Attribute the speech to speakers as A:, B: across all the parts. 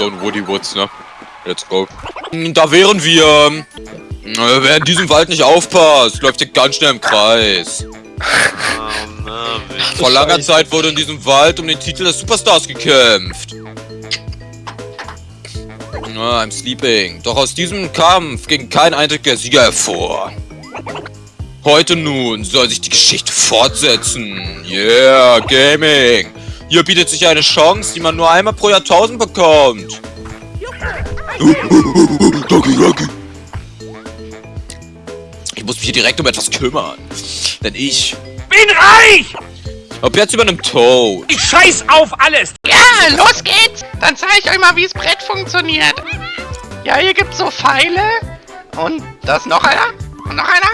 A: So ein Woody Woods, ne? Let's go. Da wären wir. Äh, Wer in diesem Wald nicht aufpasst, läuft hier ganz schnell im Kreis. Vor langer. Zeit wurde in diesem Wald um den Titel des Superstars gekämpft. Ah, I'm sleeping. Doch aus diesem Kampf ging kein einziger Sieger hervor. Heute nun soll sich die Geschichte fortsetzen. Yeah, Gaming. Hier bietet sich eine Chance, die man nur einmal pro Jahrtausend bekommt. Doki, Doki. Ich muss mich hier direkt um etwas kümmern. Denn ich
B: Bin reich!
A: Ob jetzt über einem Toad.
B: Ich scheiß auf alles!
C: Ja, los geht's! Dann zeige ich euch mal, wie das Brett funktioniert. Ja, hier gibt's so Pfeile. Und da ist noch einer. Und noch einer.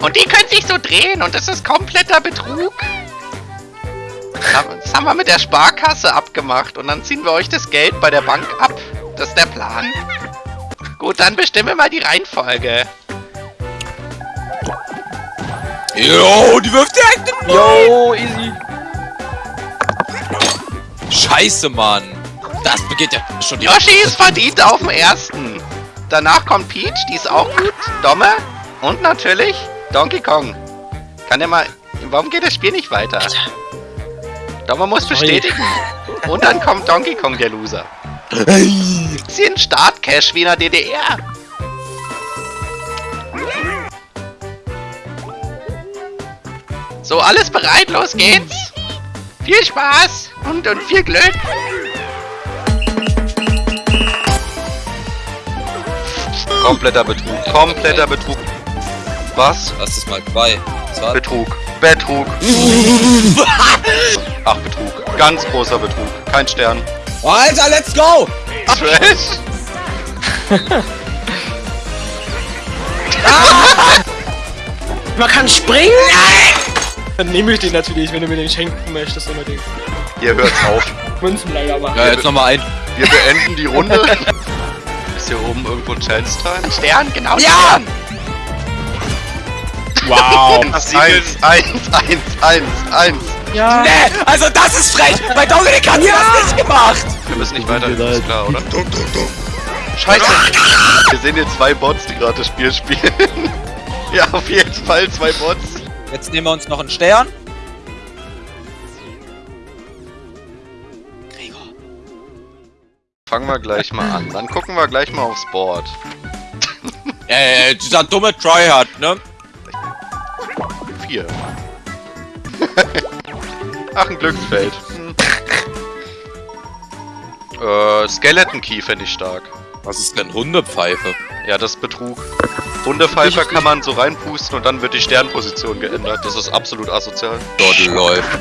C: Und die können sich so drehen und das ist kompletter Betrug. Das haben- wir mit der Sparkasse abgemacht und dann ziehen wir euch das Geld bei der Bank ab. Das ist der Plan. Gut, dann bestimmen wir mal die Reihenfolge.
A: Jo, die wirft direkt den
D: Yo, easy.
A: Scheiße, Mann. Das beginnt ja schon die
C: Yoshi ist verdient auf dem ersten. Danach kommt Peach, die ist auch gut. Domme. Und natürlich Donkey Kong. Kann der mal. Warum geht das Spiel nicht weiter? Domme muss bestätigen. Und dann kommt Donkey Kong, der Loser. Hier ein Startcash wie in der DDR. So, alles bereit? Los geht's. Viel Spaß und, und viel Glück.
E: Kompletter Betrug. Kompletter Betrug. Was?
A: Lass es mal zwei. Zwei.
E: Betrug. Betrug. Ach, Betrug. Ganz großer Betrug. Kein Stern.
A: Alter, let's go!
E: Trash.
D: Man kann springen? Dann nehme ich den natürlich, wenn du mir den schenken möchtest unbedingt.
E: Hier hört's auf.
D: Münzen leider machen.
A: Ja, jetzt nochmal ein.
E: Wir beenden die Runde. Ist hier oben irgendwo Chance Time?
C: Stern, genau
A: Ja!
C: Stern.
D: Wow.
E: Eins, eins, eins, eins, eins.
D: Ja.
A: Nee, also das ist frech! Bei Dominik hat sie das nicht gemacht!
E: Wir müssen nicht weiter, ist klar, oder? Scheiße! Wir sehen hier zwei Bots, die gerade das Spiel spielen. ja, auf jeden Fall zwei Bots.
A: Jetzt nehmen wir uns noch einen Stern. Gregor.
E: Fangen wir gleich mal an. Dann gucken wir gleich mal aufs Board.
A: Äh, dieser dumme Tryhard, ne?
E: Vier. Ach, ein Glücksfeld. Hm. Äh, Skeleton Key fände ich stark.
A: Was ist denn Hundepfeife?
E: Ja, das ist Betrug. Hundepfeifer kann man so reinpusten und dann wird die Sternposition geändert. Das ist absolut asozial.
A: Dort läuft.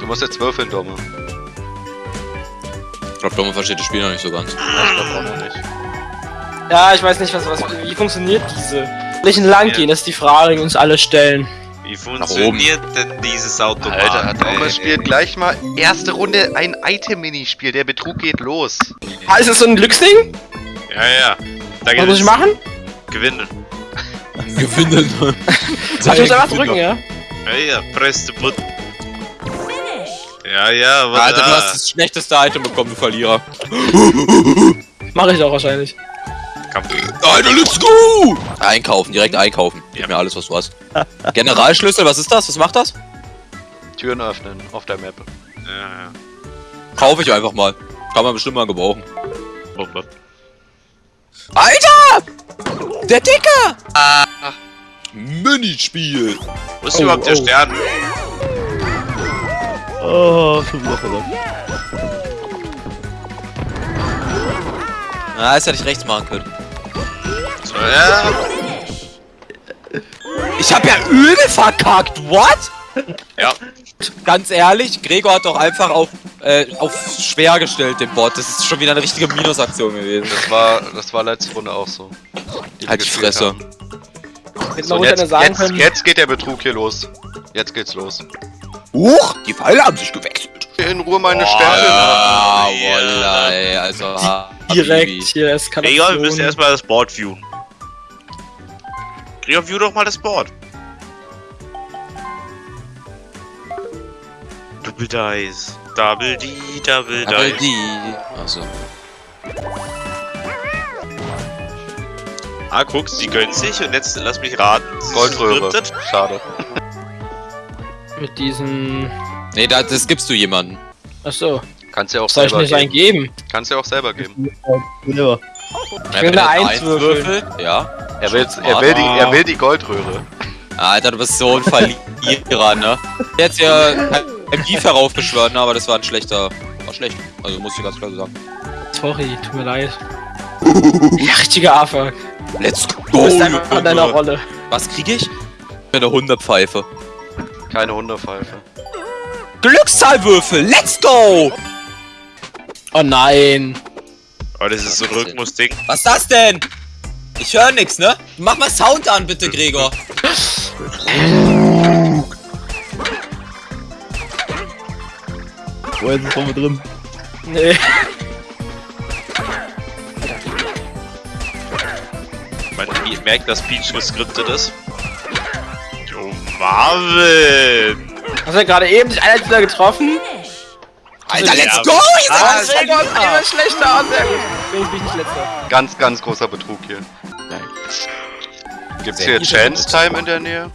E: Du musst jetzt würfeln, Domme.
A: Ich glaube, Domme versteht das Spiel noch nicht so ganz.
E: Ja, ich glaube auch noch nicht.
D: Ja, ich weiß nicht, was, was, wie funktioniert diese? Welchen lang gehen, das ist die Frage, die uns alle stellen.
B: Wie funktioniert denn dieses Automat?
E: Alter, Domme
B: ey?
E: spielt gleich mal erste Runde ein Item-Minispiel. Der Betrug geht los.
D: Ah, ist das so ein Glücksding?
B: Ja, ja. Da
D: Was muss ich machen?
B: Gewinnen.
A: Gewinnen.
D: Ach, ich muss einfach drücken, ja?
B: Ja, ja. Press the button. Ja, ja, was
A: Alter, du hast das schlechteste Item bekommen, du Verlierer.
D: Mache ich auch wahrscheinlich.
B: Kampf.
A: Alter, let's go! Einkaufen, direkt einkaufen. Gib mir alles, was du hast. Generalschlüssel, was ist das? Was macht das?
E: Türen öffnen auf der Map.
B: Ja, ja.
A: Kaufe ich einfach mal. Kann man bestimmt mal gebrauchen.
B: Bombe.
A: Alter! Der Dicker! Minispiel!
B: Wo ist
D: Oh,
B: überhaupt der
D: oh.
B: Stern?
F: Oh, schon wieder verloren.
A: Na, das hätte ich rechts machen können.
B: So, ja.
A: Ich hab ja übel verkackt, what?
B: Ja.
A: Ganz ehrlich, Gregor hat doch einfach auf, äh, auf schwer gestellt, den Bot. Das ist schon wieder eine richtige Minusaktion gewesen.
E: Das war, das war letzte Runde auch so. wir
A: Halt die Fresse.
E: haben. So, jetzt, jetzt, jetzt geht der Betrug hier los. Jetzt geht's los.
A: Huch, die Pfeile haben sich gewechselt.
E: In Ruhe meine Sterne.
A: Ah,
B: ja.
A: voila, ey, also.
D: Direkt hier Eskalation.
B: Gregor, wir müssen erstmal das Board viewen. Gregor, view doch mal das Board. Double Dice. Double D, Double
A: Aber
B: Dice.
A: die. Also.
B: Ah, guckst, die gönnen sich und jetzt lass mich raten. sie
E: Goldröhre. Schade.
D: Mit diesen.
A: Nee, da, das gibst du jemandem.
D: Achso,
E: Kannst ja auch
D: soll ich
E: selber
D: nicht einen
E: geben.
D: geben?
E: Kannst ja auch selber geben.
F: Selber.
D: Ich will eine Eins würfeln.
A: Ja.
E: Er will, er will, die, er will die Goldröhre.
A: Alter, du bist so ein Verlierer, ne? Jetzt ja ein Beef heraufbeschwört, ne? Aber das war ein schlechter. War schlecht. Also muss ich ganz klar so sagen.
D: Sorry, tut mir leid. Ja, richtiger Affe.
A: Let's
D: Du
A: go!
D: bist einfach in deiner. Rolle.
A: Was krieg ich? Eine Hunderpfeife.
E: Keine Hunderpfeife.
A: Glückszahlwürfel! Let's go!
D: Oh nein.
B: Oh, das ist so ein Rhythmus-Ding.
A: Was ist das denn? Ich höre nix, ne? Mach mal Sound an, bitte, Gregor.
F: Wo ist es vorne drin?
D: Nee.
B: Man merkt, dass Peach geskriptet ist. Oh, Marvin!
D: Hast du gerade eben sich einer wieder getroffen?
A: Alter, let's go! Ihr seid
D: Ah, gut,
A: Verlierer.
D: immer schlechter und sehr gut. Deswegen bin ich nicht letzter.
E: Ganz, ganz großer Betrug hier. Gibt's
A: Sehr
E: hier. Chance Time in der Nähe?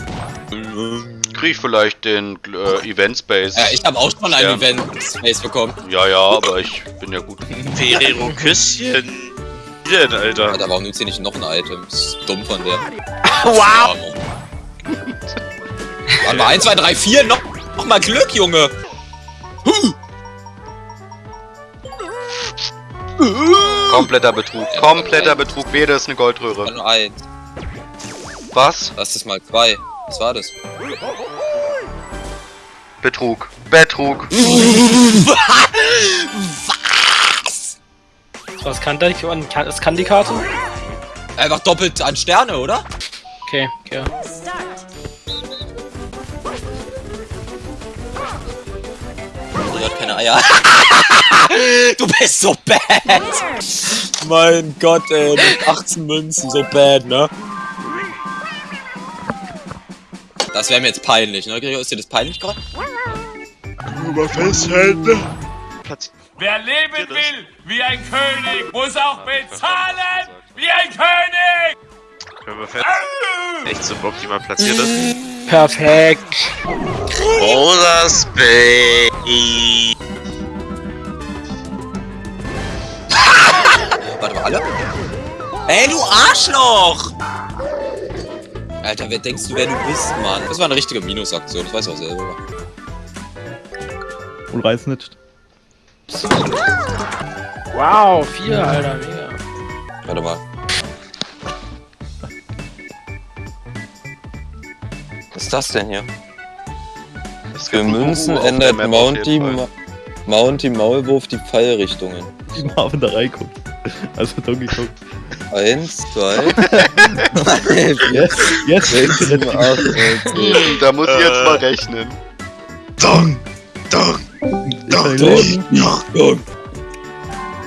E: Krieg ich vielleicht den äh, Event Space?
A: Ja, ich habe auch schon ein
E: Ja.
A: Event Space bekommen.
E: ja, ja, aber ich bin ja gut.
B: Ferrero Küsschen. Wie denn, Alter?
A: Alter, warum nimmt sie nicht noch ein Item? Das ist dumm von der.
D: Wow!
A: Warte mal, 1, 2, 3, 4, noch, noch mal Glück, Junge!
E: Kompletter Betrug.
A: Ja,
E: Kompletter
A: ja.
E: Betrug. Weder ist eine Goldröhre.
A: Nur eins.
E: Was?
A: Lass das mal zwei. Was war das?
E: Betrug. Betrug.
D: Was kann das? Was kann die Karte?
A: Einfach doppelt an Sterne, oder?
D: Okay, okay.
A: Eier. du bist so bad! Mein Gott, ey, mit 18 Münzen, so bad, ne? Das wäre mir jetzt peinlich, ne? Gregor, ist dir das peinlich gerade?
B: Festhalten.
G: Wer leben will wie ein König, muss auch bezahlen wie ein König!
B: Können wir fest. Echt so optimal platziert ist.
D: Perfekt.
B: Rosa Space.
A: Warte mal, alle? Ey, du Arschloch! Alter, wer denkst du, wer du bist, Mann? Das war eine richtige Minusaktion, das weißt du auch selber.
F: Und reiß nicht.
D: Wow, vier, Alter, mega.
A: Warte mal. Was ist das denn hier?
E: Es
A: Für Münzen ändert Mounty. Ma Mounty Maulwurf die Pfeilrichtungen.
F: Wie Marvin da reinguckt. Also Donkey Kong.
A: Eins, zwei, drei, vier,
F: Yes, yes,
A: sechs, sieben, acht, neun.
E: Hm, Da muss ich jetzt mal rechnen.
B: Dong! Dong!
F: Dong,
A: Dong, Dong.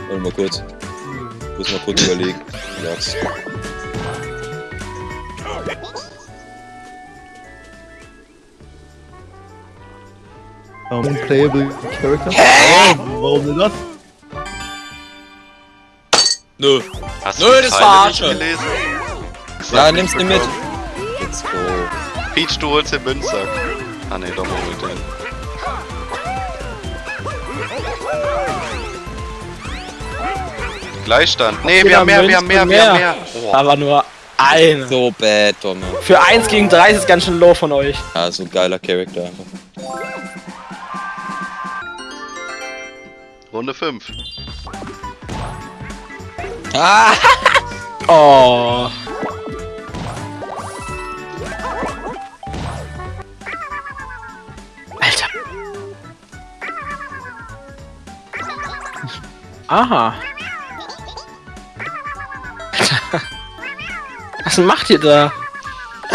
A: Warte mal kurz. Ich muss mal kurz überlegen. Sag's.
F: Unplayable Character. Hä? Warum denn das?
A: Nö.
E: Hast
A: Nö,
E: du
A: das
E: nicht gelesen?
A: Ja,
E: Sag
A: nimm's
E: nicht
A: dir mit. Let's go.
E: Peach, du holst den Münzsack. Ah ne, doch mal holt den. Gleichstand. Nee, wir haben mehr, wir haben mehr, wir haben mehr. Oh.
D: Aber nur eine.
A: So bad, Donne.
D: Für 1 gegen 3 ist es ganz schön low von euch.
A: Ja, so ein geiler Charakter einfach.
E: Runde 5.
A: Ah!
D: Oh. Alter. Aha. Was macht ihr da?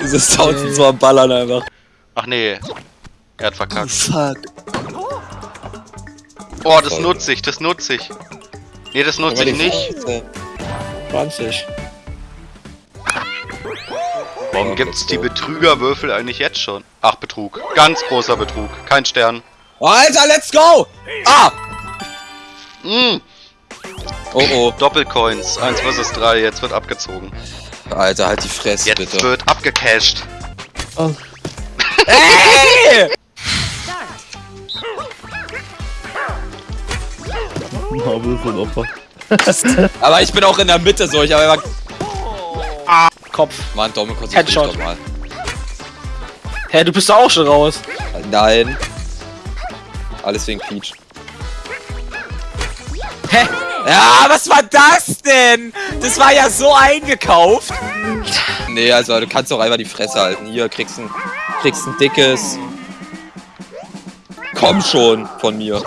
A: Diese Sounds sind so am Ballern einfach.
E: Ach nee. Er hat verkackt.
A: Fuck.
E: Oh, das nutze ich, das nutze ich. Nee, das nutze ich nicht.
D: 20.
E: Warum gibt's die Betrügerwürfel eigentlich jetzt schon? Ach, Betrug. Ganz großer Betrug. Kein Stern.
A: Oh, Alter, let's go! Ah!
E: Mm,
A: Oh oh.
E: Doppelcoins. 1 vs 3. Jetzt wird abgezogen.
A: Alter, halt die Fresse,
E: Jetzt
A: bitte.
E: wird abgecasht.
A: Ey!
F: Marvel ist ein Opfer.
A: Aber ich bin auch in der Mitte so, ich habe einfach...
D: Kopf.
A: Mann, Domme, dich
D: Headshot.
A: doch mal.
D: Hä, du bist doch auch schon raus.
A: Nein. Alles wegen Peach.
D: Hä?
A: Ja, was war das denn? Das war ja so eingekauft. Nee, also du kannst doch einfach die Fresse halten. Hier, kriegst ein, kriegst ein dickes... Komm schon von mir.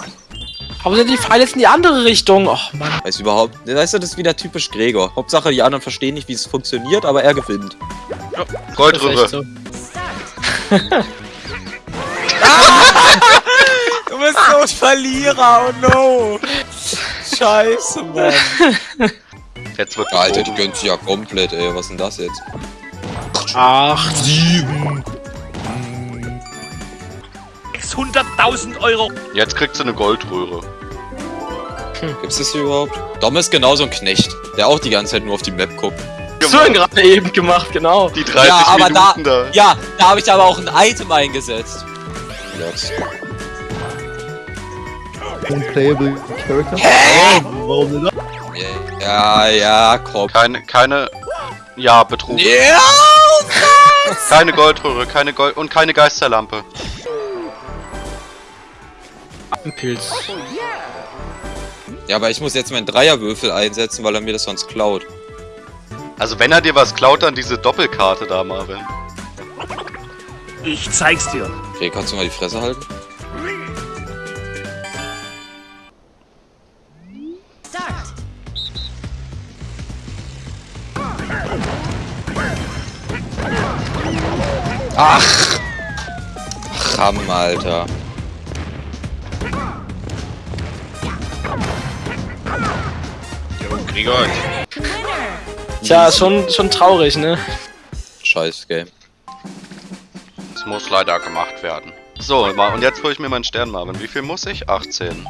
D: Aber sind die Pfeile jetzt in die andere Richtung? Och, Mann.
A: Weiß überhaupt... Weißt du, das ist wieder typisch Gregor. Hauptsache, die anderen verstehen nicht, wie es funktioniert, aber er gewinnt.
D: Echt
E: Goldröhre.
D: so.
A: Du bist so ein Verlierer, oh no. Scheiße, Mann.
E: Jetzt wird
A: Alter, die
E: gezogen.
A: gönnt sich ja komplett, ey. Was ist denn das jetzt?
D: Ach,
A: Sieben.
G: 600.000 Euro.
E: Jetzt kriegt sie eine Goldröhre.
A: Gibt's das hier überhaupt? Dom ist genauso ein Knecht, der auch die ganze Zeit nur auf die Map guckt.
D: so ihn gerade eben gemacht, genau.
E: Die 30
A: ja, aber da,
E: Minuten da.
A: ja, da habe ich aber auch ein Item eingesetzt. Lots.
F: Unplayable Character. Hä? Warum denn das?
A: Ja, ja, komm.
E: Keine, keine. Ja, Betrug.
A: Ja!
E: Keine Goldröhre, keine Gold und keine Geisterlampe.
D: Ein Pilz.
A: Ja, aber ich muss jetzt meinen Dreierwürfel einsetzen, weil er mir das sonst klaut.
E: Also wenn er dir was klaut, dann diese Doppelkarte da, Marvin.
G: Ich zeig's dir.
A: Okay, kannst du mal die Fresse halten? Ach! Ram, Alter.
B: Jo, Gregor.
D: Tja, schon, schon traurig, ne?
A: Scheiß Game.
E: Das muss leider gemacht werden. So, und jetzt hole ich mir meinen Stern, Marvin. Wie viel muss ich? 18.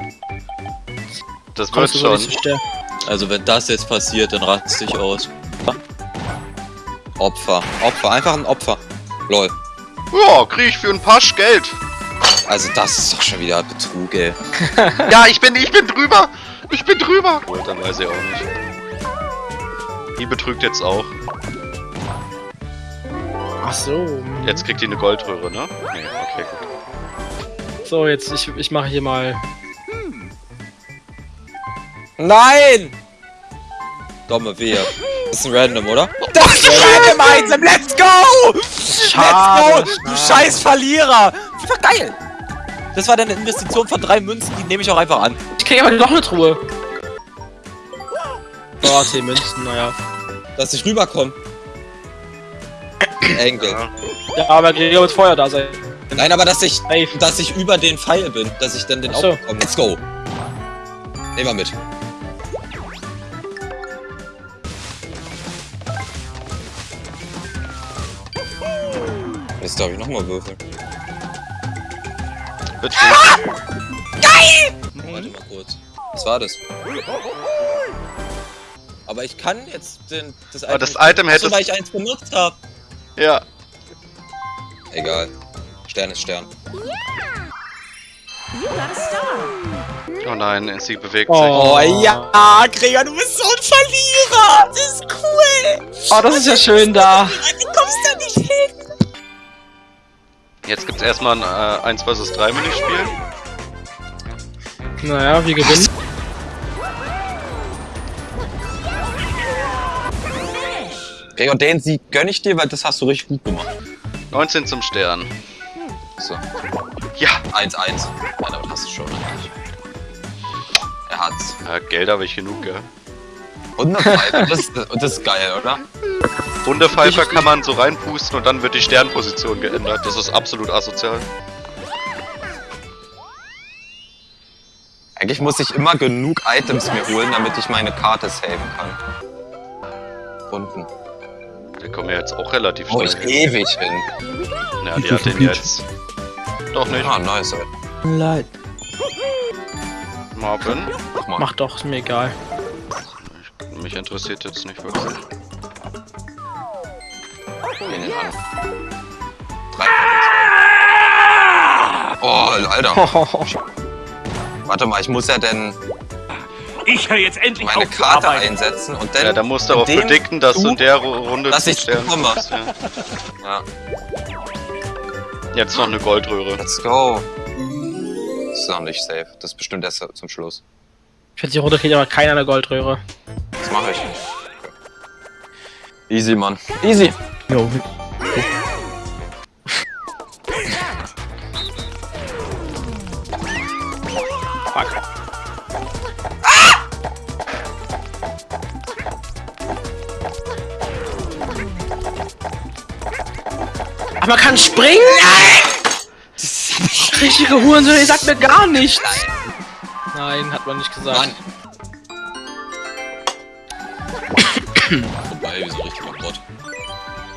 E: Das wird schon.
A: Also wenn das jetzt passiert, dann rat's dich aus. Opfer. Opfer. Einfach ein Opfer. Lol.
E: Ja, krieg ich für ein Pasch Geld.
A: Also das ist doch schon wieder Betrug, ey.
E: Ja, ich bin, ich bin drüber. Ich bin drüber. Gut, dann weiß ich auch nicht. Die betrügt jetzt auch.
D: Ach so.
E: Jetzt kriegt die eine Goldröhre, ne? Nee, okay, gut.
D: So, jetzt, ich, ich mache hier mal.
A: Nein! Dumme Wehe. Das ist ein Random, oder? Das ist ein Random Item! Let's go!
D: Schade,
A: Let's go! Du scheiß Verlierer! Das war geil! Das war deine Investition von drei Münzen, die nehme ich auch einfach an.
D: Ich krieg aber noch eine Truhe. Oh, 10 Münzen, naja.
A: Dass ich rüberkomme. Enkel.
D: Ja, aber Gregor wird vorher da sein.
A: Nein, aber dass ich,
D: Safe.
A: dass ich über den Pfeil bin, dass ich dann den
D: Ach so.
A: auch bekomme. Let's go! Nehmen wir mit. Jetzt darf ich nochmal würfeln.
E: Wird schwierig.
A: Warte mal kurz. Was war das? Aber ich kann jetzt den, das Item.
E: Aber das
A: nicht-
E: Item hättest-
A: weil ich eins benutzt habe.
E: Ja.
A: Egal. Stern ist Stern.
E: Oh nein, sie bewegt
D: Oh.
E: sich.
A: Oh ja, Gregor, du bist so ein Verlierer. Das ist cool.
D: Oh, das ist ja schön da.
A: Du kommst da nicht hin.
E: Jetzt gibt's erstmal ein äh, 1 vs 3 Minispiel.
D: Naja, wir gewinnen.
A: Gregor, den Sieg gönn ich dir, weil das hast du richtig gut gemacht.
E: 19 zum Stern.
A: So.
E: Ja.
A: 1-1. Ja, damit hast du schon eigentlich. Er hat's.
E: ja Geld habe ich genug, gell?
A: Und eine Pfeife. Das, ist- das ist geil, oder?
E: Hundepfeifer kann man so reinpusten und dann wird die Sternposition geändert. Das ist absolut asozial.
A: Eigentlich muss ich immer genug Items mir holen, damit ich meine Karte saven kann. Unten.
E: Wir kommen ja jetzt auch relativ
A: Wo ich
E: schnell.
A: ewig hin.
E: Ja, die hat den jetzt. Doch nicht.
A: Ah, nice. ey.
F: Leid.
E: Marvin.
A: Mal.
D: Mach doch, ist mir egal.
E: Mich interessiert jetzt nicht wirklich.
A: Gehen den an. Drei. Oh, Alter. Warte mal, ich muss ja denn
G: Ich höre jetzt endlich
A: meine Karte
G: arbeiten.
A: einsetzen und dann.
E: Ja, da musst du aber
A: dem
E: predikten, dass du in der Ru- Runde
A: dass
E: zu
A: ich
E: Sternen
A: bekomme.
E: kommst, ja.
A: Ja,
E: Jetzt noch eine Goldröhre.
A: let's go. Das ist noch nicht safe. Das ist bestimmt erst zum Schluss.
D: Ich finde, die Runde kriegt aber keiner eine Goldröhre.
A: Das mache ich. Easy, Mann. Easy.
F: Jo,
D: Fuck. Ach, man kann springen? Nein! Richtige Hurensohn, ihr sagt mir gar nichts. Nein, hat man nicht gesagt.
A: Mann. Vorbei, wie so richtig Bot.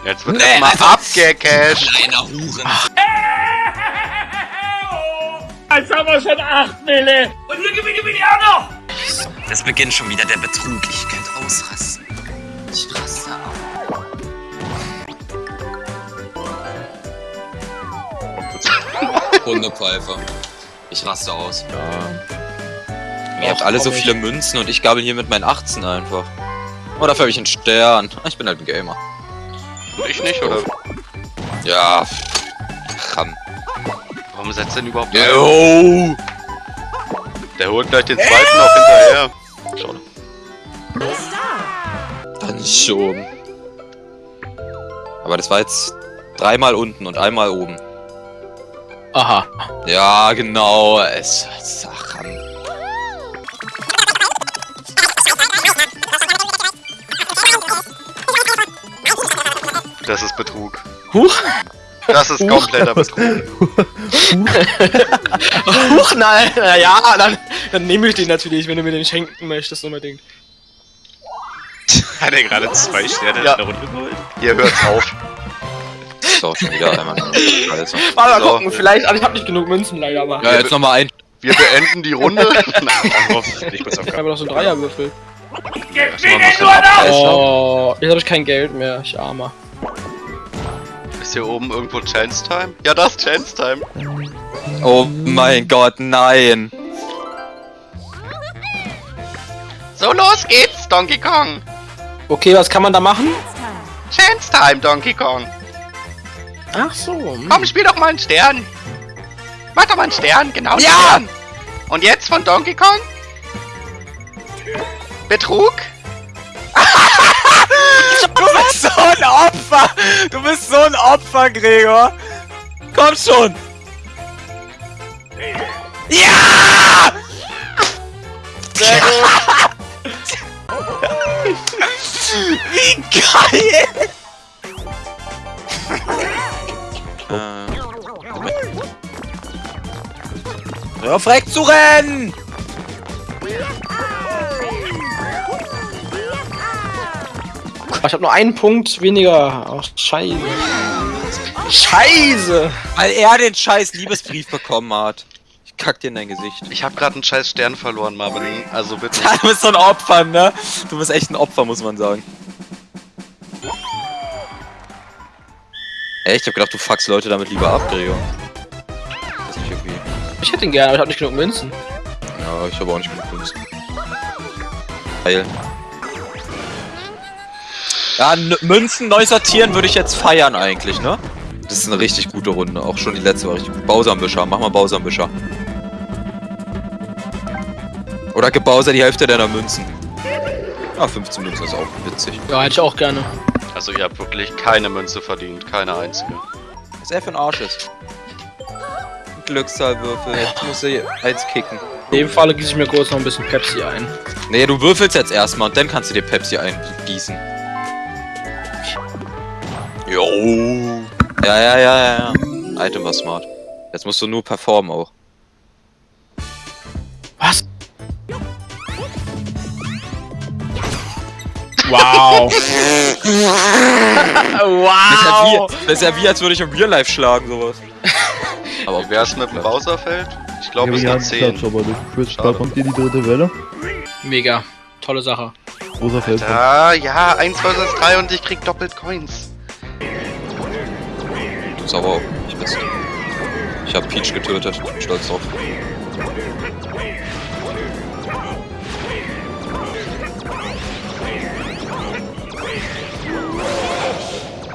E: Jetzt wird
A: Nee,
E: erstmal abgecasht.
A: Kleiner Huren.
G: Jetzt haben wir schon acht Mille. Und hier gewinne ich auch noch.
A: Es beginnt schon wieder der Betrug. Ich könnte ausrasten. Ich raste aus. Hundepfeife. Ich raste aus. Ihr habt alle so viele Münzen und ich gabel hier mit meinen 18 einfach. Oh, dafür habe ich einen Stern. Ich bin halt ein Gamer.
E: Und ich nicht, oder?
A: Ja. Ram.
E: Warum setzt denn überhaupt ein?
A: Yo!
E: Der holt gleich den zweiten noch hinterher. Schade.
A: Dann schon. Aber das war jetzt dreimal unten und einmal oben.
D: Aha.
A: Ja, genau. Es, es ach, Ram.
E: Das ist Betrug.
D: Huch.
E: Das ist kompletter Betrug.
D: Huch, nein. Na ja, dann, dann nehme ich den natürlich, wenn du mir den schenken möchtest unbedingt.
B: Hat er gerade zwei Sterne
E: Ja.
B: in der Runde geholt?
E: Hier hört's auf.
A: Ist auch schon wieder einmal Scheiße.
D: Mal
E: So.
D: gucken, vielleicht, also ich habe nicht genug Münzen leider, aber.
A: Ja, jetzt nochmal ein.
E: Wir beenden die Runde.
B: Auf
D: Ich habe noch so einen Dreierwürfel.
G: Gewinne nur noch.
D: Oh, jetzt habe ich kein Geld mehr, ich armer.
E: Ist hier oben irgendwo Chance Time? Ja, das ist Chance Time.
A: Oh mein Gott, nein.
C: So, los geht's, Donkey Kong.
D: Okay, was kann man da machen?
C: Chance Time, Donkey Kong.
D: Ach so. hm.
C: Komm, spiel doch mal einen Stern. Mach doch mal einen Stern, genau.
A: Ja!
C: Stern. Und jetzt von Donkey Kong? Betrug?
A: Du bist so ein Opfer. Du bist so ein Opfer, Gregor. Komm schon. Ja! Sehr gut. Wie geil. Hör auf, weg zu rennen!
D: Ich habe nur einen Punkt weniger. Ach, scheiße. Scheiße!
A: Weil er den scheiß Liebesbrief bekommen hat. Ich kack dir in dein Gesicht.
E: Ich habe gerade einen scheiß Stern verloren, Marvin. Also bitte.
A: Du bist so ein Opfer, ne? Du bist echt ein Opfer, muss man sagen. Echt? Ich hab gedacht, du fuckst Leute damit lieber ab, Gregor. Das ist nicht irgendwie.
D: Ich hätte ihn gerne, aber ich habe nicht genug Münzen.
A: Ja, ich habe auch nicht genug Münzen. Geil. Ja, Münzen neu sortieren würde ich jetzt feiern eigentlich, ne? Das ist eine richtig gute Runde. Auch schon die letzte war richtig gut. Bowser-Embüscher. Mach mal Bowser-Embüscher. Oder gib Bowser die Hälfte deiner Münzen. Ah, 15 Münzen ist auch witzig.
D: Ja, hätte ich auch gerne.
E: Also ihr habt wirklich keine Münze verdient. Keine einzige.
A: Was er für ein Arsch ist. Glückszahlwürfel. Jetzt muss er eins kicken.
D: In dem Falle gieße ich mir kurz noch ein bisschen Pepsi ein.
A: Nee, du würfelst jetzt erstmal und dann kannst du dir Pepsi eingießen. Jo. Ja, ja, ja, ja, ja. Item war smart. Jetzt musst du nur performen auch.
D: Was? Wow.
A: Das ist, ja
D: wow.
A: wie, das ist ja wie, als würde ich im Real Life schlagen, sowas. Aber
E: Wie wär's mit dem Bowserfeld? Ich glaube, es
F: ja,
E: sind 10.
F: Klatsch, aber durch Twitch, da kommt hier die dritte Welle.
D: Mega. Tolle Sache.
F: Großer Feld.
E: Ah, ja, 1 vs 3 und ich krieg doppelt Coins.
A: Aber auch nicht bist. Ich hab Peach getötet. Bin Stolz drauf.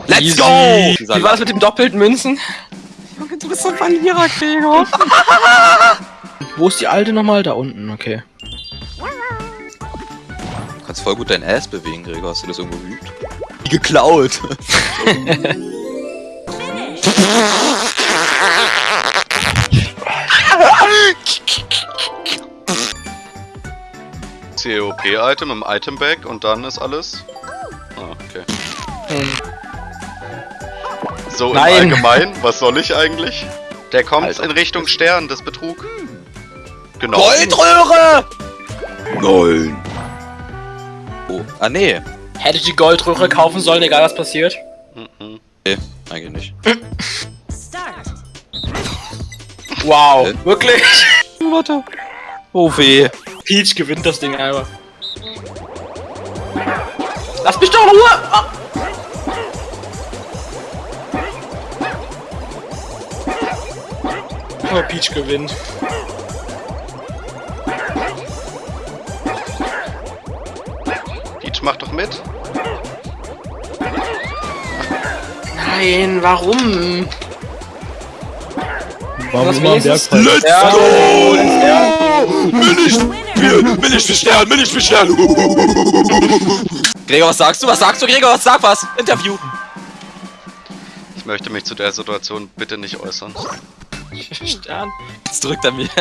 A: Let's
D: Easy.
A: go!
D: Wie war das mit dem doppelten Münzen?
A: Junge, du bist ein Verlierer, Gregor.
D: Wo ist die alte nochmal? Da unten, okay.
A: Du kannst voll gut dein Ass bewegen, Gregor. Hast du das irgendwo geübt? Geklaut.
E: COP-Item im Item-Bag und dann ist alles. Ah, okay. So
D: Nein.
E: im Allgemeinen, was soll ich eigentlich? Der kommt
A: Alter.
E: in Richtung Stern, das Betrug. Genau.
A: Goldröhre! Nein. Oh, ah nee.
D: Hätte ich die Goldröhre kaufen sollen, egal was passiert?
E: Mhm.
A: Nee, eigentlich nicht.
D: Wow.
A: Äh?
D: Wirklich?
A: Warte. Oh weh.
D: Peach gewinnt das Ding einfach. Lass mich doch in Ruhe! Ah. Oh, Peach gewinnt.
E: Peach macht doch mit.
D: Nein, warum?
F: Warum
D: Was
F: immer am
D: wenigstens-
F: Bergfall?
A: Let's
D: Ja,
A: go!
D: ja.
A: Will ich spielen! Will ich bestellen! Will ich bestellen! Gregor, was sagst du? Was sagst du, Gregor? Sag was! Interview!
E: Ich möchte mich zu der Situation bitte nicht äußern.
D: Stern.
A: Jetzt drückt er mir.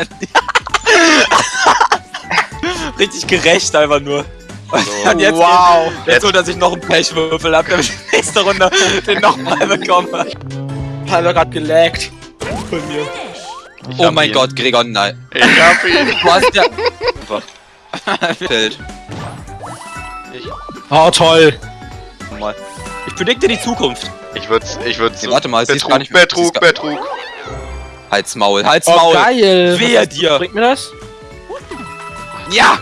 A: Richtig gerecht einfach nur. Und jetzt,
D: wow.
A: jetzt, jetzt holt er sich noch einen Pechwürfel ab, damit ich nächste Runde den nochmal bekomme.
D: Hat er gerade gelaggt. Von mir.
A: Oh mein Gott, Gregor, nein.
E: Ich hab ihn.
A: Du hast ja... Fällt.
D: Oh, toll.
A: Mal. Ich predikte die Zukunft.
E: Ich würd's, ich würd's
A: Nee, warte mal, ist gar
E: Betrug,
A: nicht-
E: Betrug, Betrug.
A: Halt's Maul, halt's
D: Oh,
A: Maul.
D: geil.
A: Wehe dir.
D: Bringt mir das?
A: Ja!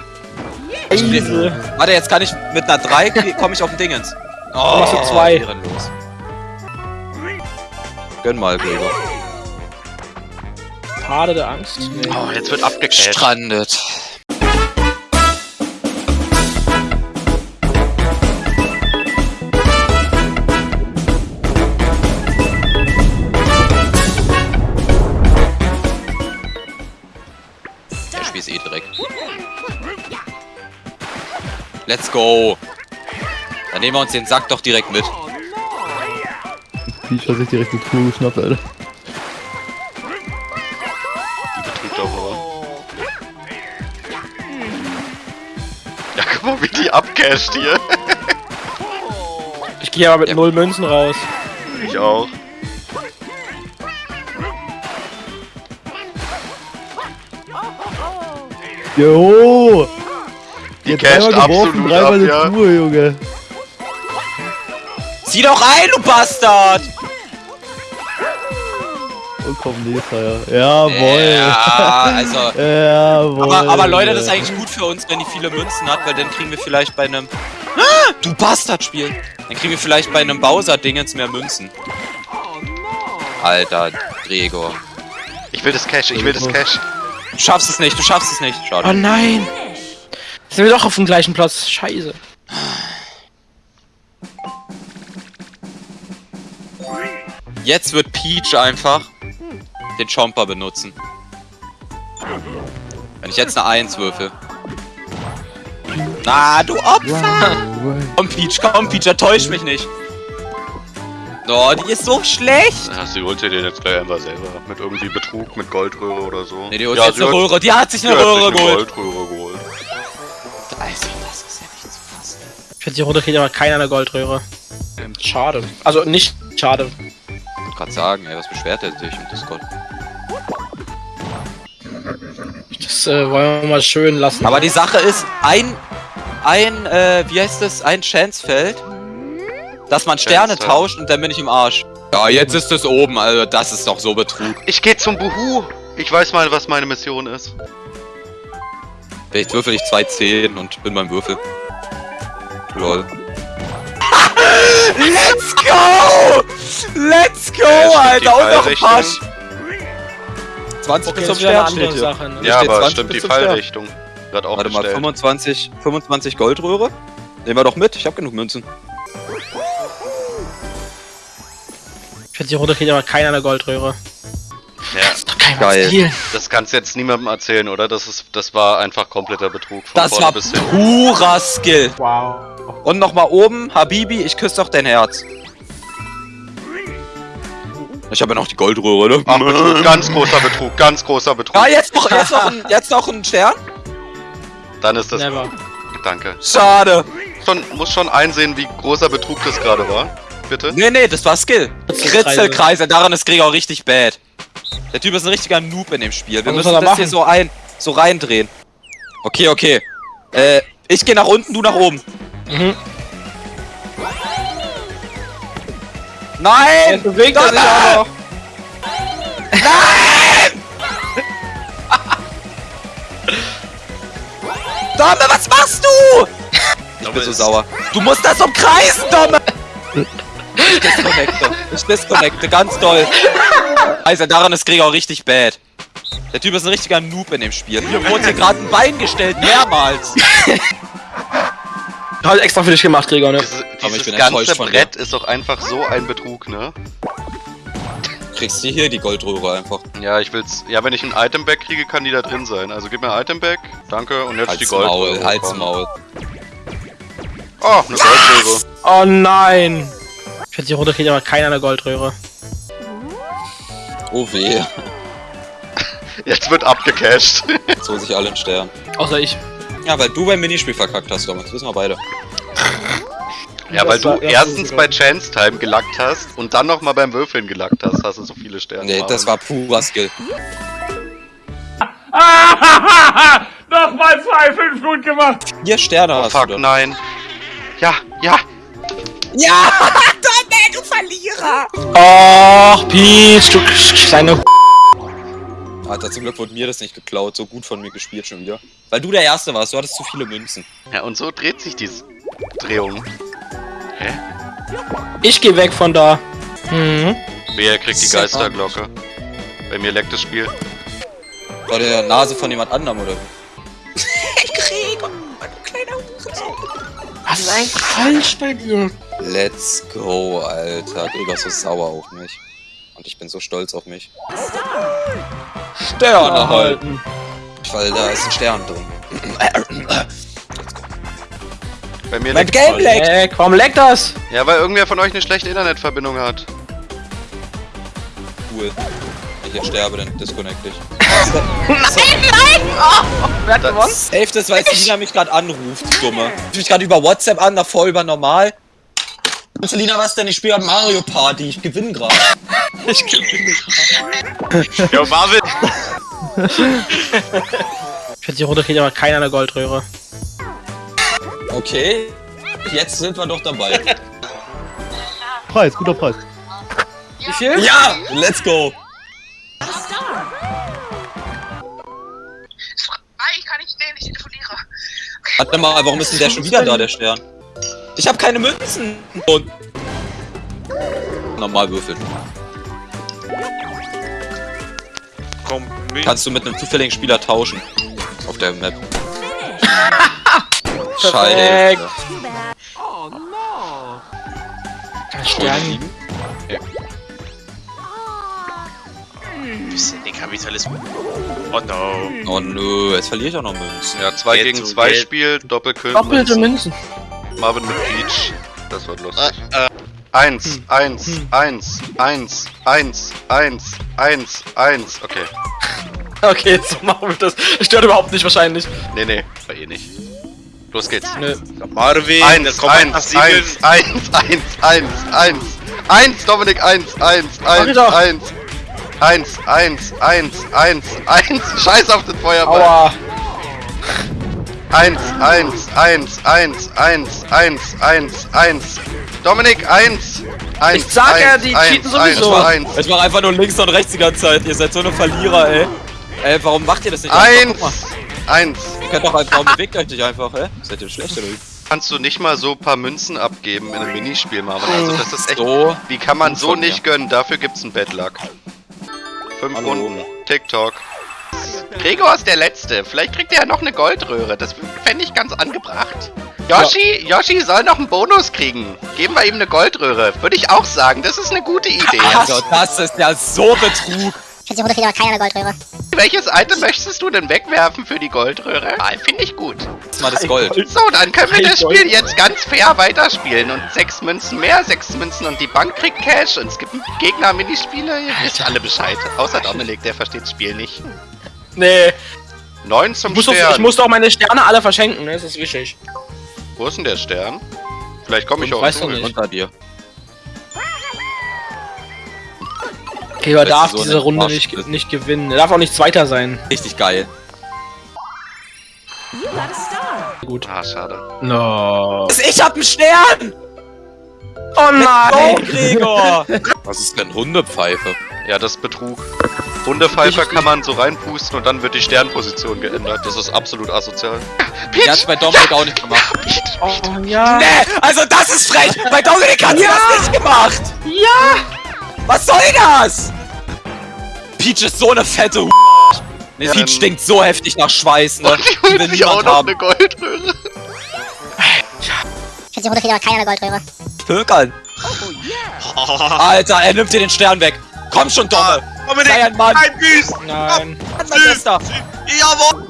D: Easy.
A: Warte, jetzt kann ich mit einer 3 komme ich auf den Dingens. Oh,
D: du zwei.
A: ehrenlos. Gönn mal, Gregor.
D: Pade der Angst. Nee.
E: Oh, jetzt wird abgecasht.
A: Strandet. Let's go. Dann nehmen wir uns den Sack doch direkt mit.
F: Peach hat sich direkt eine Truhe geschnappt, Alter.
E: Ja, guck mal, wie die abcasht hier.
D: Ich gehe aber mit
A: Ja.
D: null Münzen raus.
E: Ich auch.
F: Jo!
E: Die
F: Jetzt
E: casht
F: dreimal geworfen,
E: absolut
F: dreimal
E: ab,
F: eine
E: ja.
F: Truhe, Junge.
A: Zieh doch ein, du Bastard!
F: Und komm, ja. Jawoll.
A: Ja, also.
F: Jawohl.
A: Aber, aber Leute, das ist eigentlich gut für uns, wenn die viele Münzen hat, weil dann kriegen wir vielleicht bei einem. Ah, du Bastard-Spiel! Dann kriegen wir vielleicht bei einem Bowser-Dingens mehr Münzen. Alter, Gregor.
E: Ich will das Cash, ich will das Cash.
A: Du schaffst es nicht, du schaffst es nicht.
D: Oh
A: Schade.
D: nein. Sind wir doch auf dem gleichen Platz. Scheiße.
A: Jetzt wird Peach einfach den Chomper benutzen. Wenn ich jetzt eine 1 würfel. Na, du Opfer! Komm, Peach, komm, Peach, enttäusch mich nicht. Oh, die ist so schlecht.
E: Ja, sie holt dir den jetzt gleich einfach selber. Mit irgendwie Betrug, mit Goldröhre oder so.
A: Nee, die holt
E: ja,
A: jetzt
E: sie
A: eine
E: hat-
A: Röhre. Die hat sich eine
E: hat
A: Röhre
E: sich eine
A: geholt.
E: Goldröhre geholt.
D: Ich finde, die Runde kriegt aber keiner eine Goldröhre. Schade. Also nicht schade.
A: Ich wollte gerade sagen, ey, was beschwert er sich im Discord?
D: Das äh, wollen wir mal schön lassen.
A: Aber die Sache ist, ein ein, äh, wie heißt das, ein Chance-Feld, dass man Sterne
E: Chance,
A: tauscht und dann bin ich im Arsch. Ja, jetzt ist es oben, also das ist doch so Betrug.
E: Ich gehe zum Buhu. Ich weiß mal, was meine Mission ist.
A: Vielleicht würfel ich zwei Zehen und bin beim Würfel. Lol. Let's go! Let's go, Alter! Und noch ein paar...
E: Fallrichtung.
A: 20
D: Okay,
A: bis zum Stern
D: andere
A: steht hier.
D: Sache. Ne?
E: Ja, aber
A: 20
E: stimmt die. Fallrichtung. Wird auch
A: Warte mal,
E: bestellt.
A: 25, 25 Goldröhre? Nehmen wir doch mit, ich hab genug Münzen.
D: Für die Runde kriegt aber keiner eine Goldröhre.
E: Ja,
D: Doch kein
A: Geil.
D: Stil.
E: das kannst du jetzt niemandem erzählen, oder? Das ist, das war einfach kompletter Betrug. Von
A: Das
E: vorne
A: war
E: bis hin.
A: purer Skill.
D: Wow.
A: Und nochmal oben, Habibi, ich küsse doch dein Herz. Ich habe ja noch die Goldröhre, ne?
E: Ach, Betrug, ganz großer Betrug, ganz großer Betrug.
A: Ah, jetzt noch, jetzt noch, ein, jetzt noch ein Stern?
E: Dann ist das.
D: Never.
E: Danke.
A: Schade.
E: Schon, muss schon einsehen, wie großer Betrug das gerade war. Bitte?
A: Nee, nee, das war Skill.
D: Kritzelkreise.
A: Daran ist Gregor richtig bad. Der Typ ist ein richtiger Noob in dem Spiel. Wir
D: Was
A: müssen das
D: er
A: hier
D: machen?
A: so ein, so reindrehen. Okay, okay. Äh, ich gehe nach unten, du nach oben.
D: Mhm.
A: Nein!
D: bewegt er sich auch noch.
A: Domme, was machst du? Ich bin so sauer. Du musst das umkreisen, Domme! Ich disconnecte. Ich disconnecte, ganz doll. Also, daran ist Gregor richtig bad. Der Typ ist ein richtiger Noob in dem Spiel. Mir wurde hier gerade ein Bein gestellt, mehrmals.
D: Halt extra für dich gemacht, Gregor, ne?
E: Dieses,
A: Aber ich
E: dieses
A: bin
E: ganze. Brett ist doch einfach so ein Betrug, ne?
A: Kriegst du hier die Goldröhre einfach.
E: Ja, ich will's. Ja, wenn ich ein Item-Bag kriege, kann die da drin sein. Also gib mir ein Item-Bag. Danke. Und jetzt die
A: Halt's
E: Gold.
A: Maul, halt's Maul.
E: Oh, eine Goldröhre.
D: Oh nein! Für die Runde kriegt aber keiner eine Goldröhre.
A: Oh weh.
E: Jetzt wird abgecasht.
A: Jetzt holen sich alle einen Stern.
D: Außer ich.
A: Ja, weil du beim Minispiel verkackt hast. Das wissen wir beide.
E: ja, weil du
D: erst
E: erstens bei Chance Time gelackt hast und dann nochmal beim Würfeln gelackt hast, hast du so viele Sterne.
A: Nee, das war purer Skill.
G: Nochmal zwei, fünf gut gemacht.
A: Vier Sterne
E: Oh,
A: hast
E: fuck,
A: du dann.
E: nein. Ja, ja.
A: Ja! Du Verlierer!
D: Och, Peach, du kleine
A: Alter, zum Glück wurde mir das nicht geklaut. So gut von mir gespielt schon wieder. Weil du der Erste warst, du hattest zu viele Münzen.
E: Ja, und so dreht sich diese Drehung.
D: Ich geh weg von da. Mhm.
E: Wer kriegt die Geisterglocke? Bei mir leckt das Spiel.
A: Vor der Nase von jemand anderem oder wie? Gregor, du kleiner Hurensohn.
D: Was ist eigentlich falsch bei dir?
A: Let's go, Alter. Gregor ist so sauer auf mich. Und ich bin so stolz auf mich. Sterne halten. Weil da ist ein Stern drin.
E: Bei mir
A: Mein
E: leckt
A: Game leckt!
D: Leck, warum leckt das?
E: Ja, weil irgendwer von euch eine schlechte Internetverbindung hat.
A: Cool. Ich jetzt sterbe, dann disconnect ich.
D: Wer hat gewonnen?
A: Safe das, weil Selina mich gerade anruft, Dumme. Ich mich gerade über WhatsApp an, davor über normal. Selina, was denn? Ich spiele gerade Mario Party. Ich gewinne gerade.
D: Ich gewinne.
B: Jo, Marvin!
D: Für die Runde kriegt aber keiner eine Goldröhre.
A: Okay. Jetzt sind wir doch dabei.
F: Preis, guter Preis.
D: Wie viel?
A: Ja! Let's go!
C: Ich kann nicht sehen, ich telefoniere.
A: Warte mal, warum ist denn der schon wieder da, der Stern? Ich habe keine Münzen! Und. Normal würfeln.
B: Komm, mit.
A: Kannst du mit einem zufälligen Spieler tauschen. Auf der Map. Scheiße.
D: Perfekt. Kein
A: Stern.
D: Stern.
B: Bisschen den Kapitalismus. Oh no.
A: Oh nö, jetzt verliere ich auch noch Münzen.
E: Ja, 2
B: Jetzt
E: gegen
B: so
E: 2
B: gelb.
E: Spiel, Doppelkill.
D: Doppelte Münzen.
E: Marvin mit Peach. Das wird lustig.
B: Äh, äh.
E: Eins, eins, eins, eins, eins, eins, eins, eins. Okay.
D: Okay, so machen wir das. Stört überhaupt nicht wahrscheinlich.
E: Nee, nee, war eh nicht. Los geht's.
D: Nö.
B: Marvin,
E: Eins,
B: das kommt
E: eins, eins, eins, eins, eins, eins. Eins, Dominik, eins, eins, eins, eins. Eins, eins, eins, eins, eins. Scheiß auf den Feuerball.
D: Aua.
E: Eins, eins, eins, eins, eins, eins, eins, eins. Dominik, eins. Eins,
D: Ich sag ja,
E: eins,
D: die
E: eins,
D: cheaten
E: eins,
D: sowieso.
E: Eins,
A: Ich mach einfach nur links und rechts die ganze Zeit. Ihr seid so eine Verlierer, ey. Ey, warum macht ihr das nicht einfach?
E: eins, eins.
A: ihr könnt doch einfach, warum bewegt euch nicht einfach, ey? Seid ihr schlecht oder wie?
E: Kannst du nicht mal so ein paar Münzen abgeben in einem Minispiel, Marvin? Also das ist echt...
A: So.
E: Wie kann man so nicht gönnen? Dafür gibt's einen Bad Luck. Fünf
A: Hallo.
E: Runden. TikTok.
C: Gregor ist der Letzte. Vielleicht kriegt er ja noch eine Goldröhre. Das fände ich ganz angebracht. Yoshi, Yoshi soll noch einen Bonus kriegen. Geben wir ihm eine Goldröhre. Würde ich auch sagen. Das ist eine gute Idee.
A: Also, das ist ja so Betrug.
H: Für die Runde kriegt aber keiner eine Goldröhre.
C: Welches Item möchtest du denn wegwerfen für die Goldröhre? Ah, Finde ich gut.
A: Das ist mal das Gold.
C: So, dann können wir das. Spiel jetzt ganz fair weiterspielen. Und sechs Münzen mehr, sechs Münzen und die Bank kriegt Cash. Und es gibt Gegner-Minispiele. Ihr wisst alle Bescheid. Außer Dominik, der versteht das Spiel nicht.
D: Nee,
E: Neun zum
D: ich muss,
E: Stern.
D: ich muss doch meine Sterne alle verschenken, ne? Das ist wichtig.
E: Wo ist denn der Stern? Vielleicht komme ich
D: Ich
E: auch
D: weiß
E: auf
D: nicht.
A: Unter dir.
D: Gregor
A: Das ist
D: darf
A: so
D: diese
A: eine
D: Runde nicht, nicht gewinnen. Er darf auch nicht Zweiter sein.
A: Richtig geil.
D: Gut.
E: Ah, schade.
D: No.
A: Ich hab einen Stern!
D: Oh
A: Oh,
D: nein!
A: Gregor! Was ist denn Hundepfeife?
E: Ja, das ist Betrug. Hundepfeifer kann man so reinpusten und dann wird die Sternposition geändert. Das ist absolut asozial.
A: Die hat's bei Dominik auch nicht gemacht.
D: Oh ja.
A: Nee, also das ist frech! Bei Dominik hat sie das nicht gemacht!
D: Ja!
A: Was soll das? Peach ist so eine fette Hu Ne,
E: Ja,
A: Peach
E: ähm,
A: stinkt so heftig nach Schweiß, ne?
E: Und die
A: will
E: holt sich auch
A: niemand
E: noch
A: haben.
E: eine Goldröhre.
H: Für die Runde kriegt aber keiner eine Goldröhre.
A: Pökern. Alter, er nimmt dir den Stern weg. Komm schon, Domme.
G: Dominik,
A: Sei ein Mann.
G: ein Büß!
D: Nein.
A: Mann, Bester.
G: Jawohl!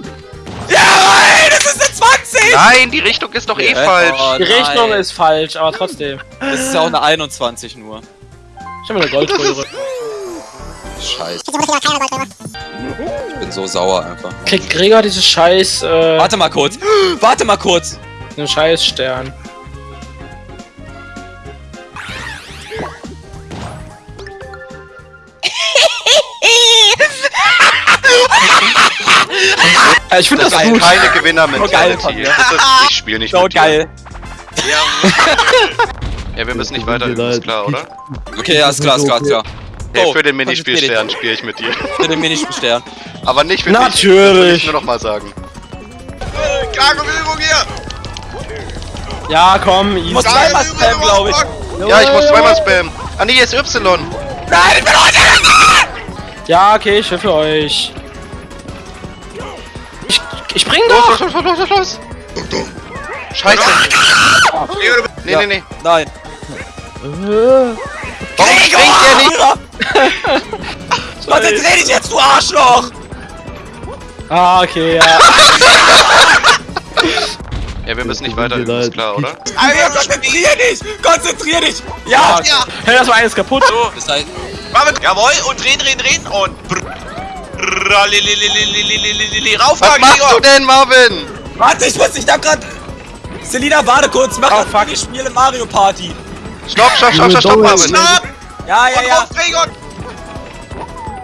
A: Jawohl, das ist eine 20.
E: Nein, die Richtung ist doch eh
A: Äh,
E: falsch.
A: oh,
D: Die Richtung
A: nein.
D: ist falsch, aber trotzdem.
A: Das ist ja auch eine 21 nur.
D: Ich hab mir eine Goldröhre.
A: Scheiße, ich bin so sauer einfach.
D: Kriegt Gregor dieses scheiß, äh,
A: Warte mal kurz. Warte mal kurz.
D: den scheiß Stern. Ich finde das,
A: Das
D: gut.
E: Keine
A: So
E: Gewinner-Mentality.
A: mir.
E: Das ist, ich spiele nicht
A: So
E: mit dir.
A: geil.
E: Ja, wir müssen nicht weiter ist klar, oder?
A: Okay, ja, ist klar, ist klar, ist klar.
E: Hey,
A: So,
E: für den
A: dich.
E: Minispielstern spiele ich mit dir.
A: Für den Minispielstern.
E: Aber nicht für dich. Das will
D: Natürlich.
E: ich nur noch mal sagen.
G: Klare Bewegung hier!
D: Ja, komm.
A: Ich muss zweimal spammen, glaube ich.
E: Ja, ich muss zweimal spammen. Ah, nee, hier ist Y.
A: Nein, ich bin runtergekommen!
D: Ja, okay, ich helfe euch. Ich, spring
E: Los,
D: doch!
E: los, los, los, los, los. Scheiße. Nee, nee, nee.
A: Nein.
E: Warum springt der nicht?
A: Konzentrier dich jetzt, du Arschloch!
D: Ah, okay, ja.
E: Ja, wir müssen nicht weiter ist klar, oder?
A: Alter, konzentrier dich! Konzentrier dich! Ja!
G: Ja!
D: Hey, das war eines kaputt.
G: So,
A: heißt,
G: Marvin, jawohl, und drehen, drehen, drehen und Rauf,
E: Was machst
G: Gregor.
E: du denn, Marvin?
A: Warte, ich muss, ich hab grad... Selina, warte kurz, mach
D: oh,
A: fuck. ich spiele Mario Party.
E: Stopp, stopp, stopp, stopp, stopp, Marvin.
G: Stopp!
A: Ja, ja, ja.
G: Auf, Gregor!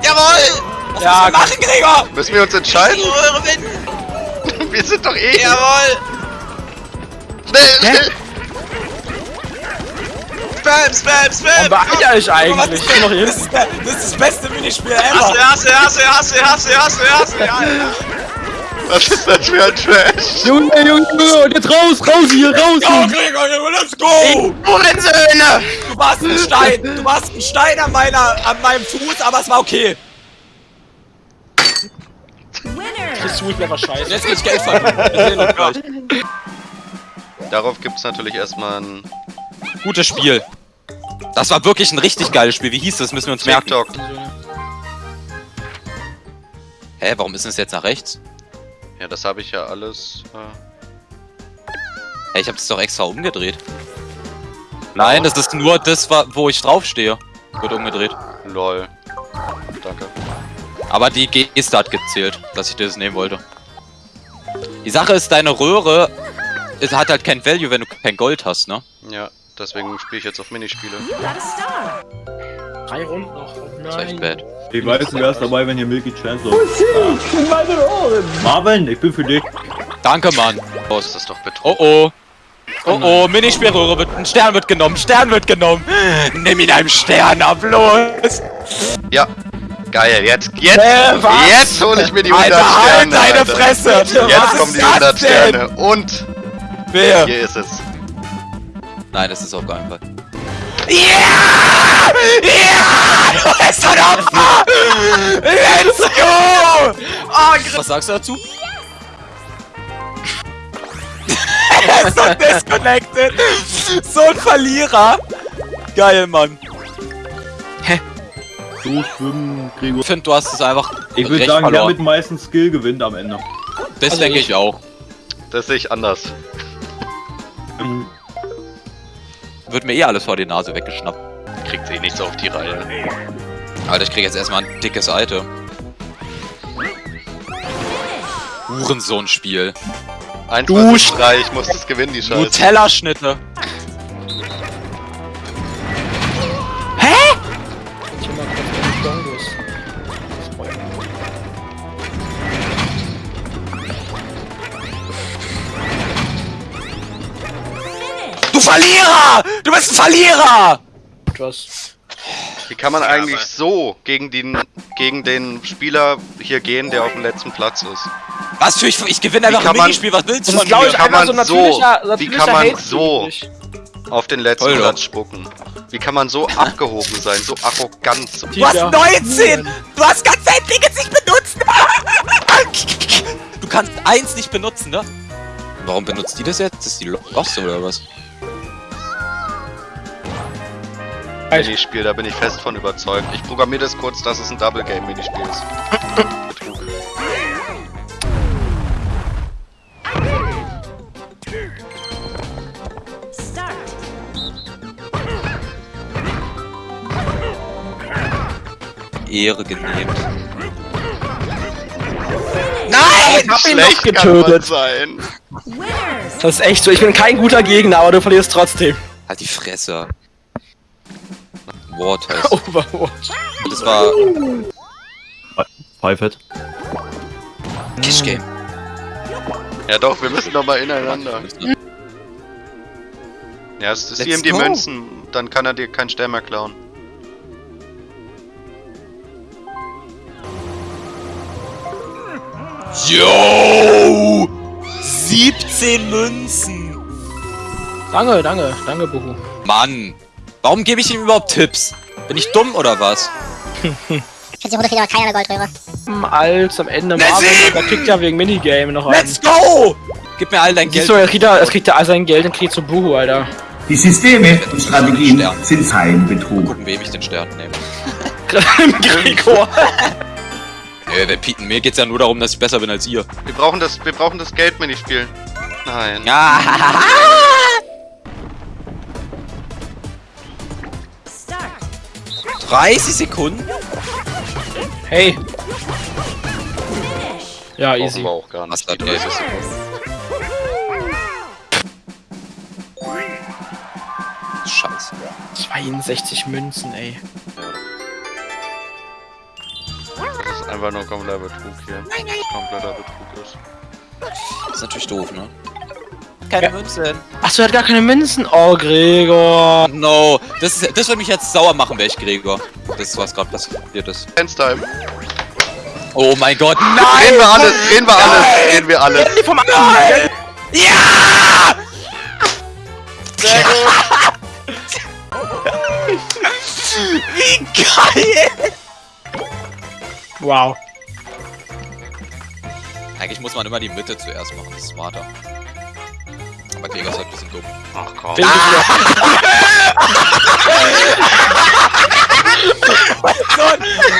G: Jawohl!
A: Was
D: ja,
A: müssen wir machen, Gregor?
E: Müssen wir uns entscheiden? Wir sind doch eh...
G: Jawohl!
E: Schnell, schnell!
G: Spam, spam,
D: Warum
G: spam!
D: beeilt ihr euch eigentlich? Ich bin noch hier.
A: Das ist, das ist das beste Minispiel
G: Hasse,
A: ever.
G: hasse, hasse, hasse, hasse, hasse, hasse, ja.
E: Was ist das für ein Trash?
F: Junge, Junge, Junge, und jetzt raus, raus hier, raus!
A: Go, Gregor, Junge, let's go!
C: Hurensöhne!
A: Du warst ein Stein. Du warst ein Stein an, meiner, an meinem Fuß, aber es war okay.
D: Das ich mir einfach scheiße.
A: Jetzt will ich Geld verdienen.
E: Darauf gibt's natürlich erstmal ein
A: Gutes Spiel. Das war wirklich ein richtig geiles Spiel. Wie hieß das? Müssen wir uns merken.
E: TikTok.
A: Hä, warum ist es jetzt nach rechts?
E: Ja, das habe ich ja alles. Äh,
A: Hä, ich hab das doch extra umgedreht. Nein, das ist nur das, wo ich draufstehe. Wird umgedreht.
E: lol. Danke.
A: Aber die Geste hat gezählt, dass ich dir das nehmen wollte. Die Sache ist, deine Röhre es hat halt kein Value, wenn du kein Gold hast, ne?
E: Ja, deswegen spiele ich jetzt auf Minispiele.
D: Drei Runden noch. Oh
A: Das ist echt
D: nein.
A: bad.
F: Ich weiß, wer ist dabei, wenn hier Milky Chance läuft. Marvin, ich bin für dich.
A: Danke, Mann.
E: Das ist doch Betrug.
A: Oh oh. Oh oh, Minispielröhre wird, ein Stern wird genommen, Stern wird genommen. Nimm ihn einem Stern ab, los.
E: Ja. Geil, jetzt, jetzt,
D: Äh,
E: jetzt hole ich mir die 100
A: Alter, halt
E: Sterne.
A: deine
E: Alter.
A: Fresse.
E: Jetzt
A: Was
E: kommen die
A: ist
E: 100
A: das denn?
E: Sterne. Und
A: Wer?
E: hier ist es.
A: Nein, das ist auf keinen Fall. Ja! Ja! Du bist ein Opfer! Let's go! Oh, Was sagst du dazu? er ist so disconnected! So ein Verlierer! Geil, Mann.
F: So schwimmen, Gregor.
A: Ich finde, du hast es einfach
F: Ich würde sagen, der
A: verloren.
F: mit dem meisten Skill gewinnt am Ende.
A: Das
D: Also
A: denke
D: ich-
A: ich auch.
E: Das sehe ich anders.
A: Wird mir eh alles vor die Nase weggeschnappt.
E: Kriegt eh nichts auf die Reihe.
A: Alter, ich krieg jetzt erstmal ein dickes Item. Hurensohn-Spiel.
D: Du
E: versus
D: Sch-
E: drei, ich muss das gewinnen, die Scheiße.
A: Nutella-Schnitte. Verlierer! Du bist ein Verlierer!
D: Etwas.
E: Wie kann man eigentlich so gegen den, gegen den Spieler hier gehen, der auf dem letzten Platz ist?
A: Was für ich, ich gewinne einfach ein Minispiel, was willst du
D: Das
A: von mir?
D: ich,
E: kann
D: einfach
E: man
D: so
E: so-
D: natürlicher,
E: wie
D: natürlicher
E: kann man
D: Hate
E: so-. Auf den letzten
A: Toll,
E: Platz spucken. Wie kann man so abgehoben sein, so arrogant? So
A: Du hast
D: Tiger.
A: 19! Du hast ganz dein Ding jetzt nicht benutzt! Du kannst eins nicht benutzen, ne? Warum benutzt die das jetzt? Ist die Lost oder was?
E: Minispiel, da bin ich fest von überzeugt. Ich programmiere das kurz, dass es ein Double Game Minispiel ist. Betrug.
A: Ehre genehmt.
D: Ich hab ihn noch getötet.
E: sein.
D: Das ist echt so. Ich bin kein guter Gegner, aber du verlierst trotzdem.
A: Halt die Fresse. Wort heißt.
D: Overwatch.
A: Das war
F: Pfeifett.
A: Kish Game.
E: Ja doch, wir müssen doch mal ineinander. Ja, es ist ihm die
A: go.
E: Münzen, dann kann er dir keinen Stern mehr klauen.
A: Yo! 17 Münzen!
D: Danke, danke, danke, Buhu.
A: Mann! Warum gebe ich ihm überhaupt Tipps? Bin ich dumm oder was?
H: Für die Runde aber keiner eine Goldröhre.
D: Als am Ende
A: Let's
D: Marvin, da kriegt er wegen Minigame noch einen.
A: Let's go! Gib mir all dein
D: Siehst
A: Geld.
D: du, er kriegt, er, es kriegt er all sein Geld und kriegt zu Buhu, Alter.
I: Die Systeme und Strategien sind sein Betrug.
A: Gucken, wem ich den Stern nehme.
D: Gregor.
A: Äh, der Pieten, mir geht's ja nur darum, dass ich besser bin als ihr.
E: Wir brauchen das, wir brauchen das Geld-Minispiel. Nein.
A: Ja. 30 Sekunden?
D: Hey. Ja,
E: Brauchen
D: easy.
E: wir auch gar nicht. Die
A: Geld
E: 30
A: ist.
E: Sekunden.
A: Scheiße.
D: 62 Münzen, ey.
E: Das ist einfach nur kompletter Betrug hier. Kompletter Betrug ist.
A: Das ist natürlich doof, ne? Keine Münzen.
D: Achso, er hat gar keine Münzen. Oh, Gregor.
A: No, das, ist, das würde mich jetzt sauer machen, wäre ich Gregor. Das ist, was gerade passiert ist.
E: Dance Time.
A: Oh mein Gott,
E: Drehen
A: nein!
E: wir alles, drehen wir alles, drehen wir alles.
D: Vom
A: Nein! Ja!
E: Sehr gut.
A: Wie geil!
D: Wow.
A: Eigentlich muss man immer die Mitte zuerst machen, das ist smarter. Aber Gregor ist halt ein bisschen dumm.
E: Ach komm.
D: Bin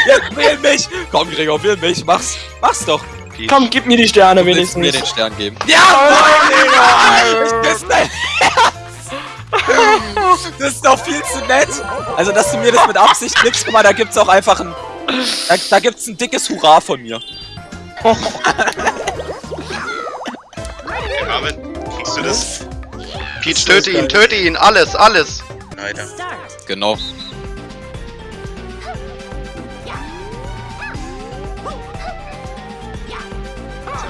A: Jetzt wähl mich! Komm, Gregor, wähl mich, mach's! Mach's doch!
E: Peach.
D: Komm, gib mir die Sterne
A: Du
D: wenigstens.
A: mir den Stern geben. Ja, Gregor! Ich küsse dein Herz! Das ist doch viel zu nett! Also, dass du mir das mit Absicht gibst, guck mal, da gibt's auch einfach ein... Da, da gibt's ein dickes Hurra von mir.
B: Marvin, kriegst du das?
E: Peach, töte ihn, töte ihn, alles, alles.
B: Leider.
A: Genau.